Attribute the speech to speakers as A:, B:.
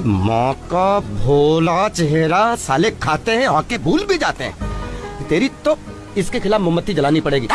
A: माँ का भोला चेहरा साले खाते हैं, आके भूल भी जाते हैं। तेरी तो इसके खिलाफ मोमबत्ती जलानी पड़ेगी।